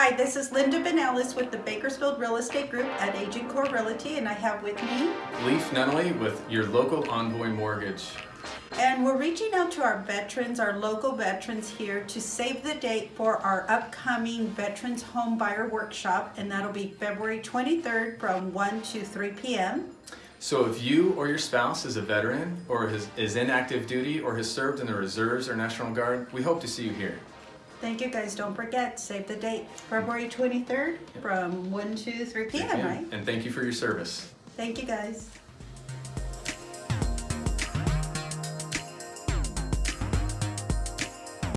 Hi, this is Linda Benellis with the Bakersfield Real Estate Group at Agent Core Realty, and I have with me, Leaf Nunnally with your local Envoy Mortgage. and we're reaching out to our veterans, our local veterans here to save the date for our upcoming Veterans Home Buyer Workshop, and that'll be February 23rd from 1 to 3 p.m. So if you or your spouse is a veteran or is in active duty or has served in the reserves or National Guard, we hope to see you here. Thank you guys, don't forget, save the date, February 23rd from 1 to 3 p.m., right? And thank you for your service. Thank you guys.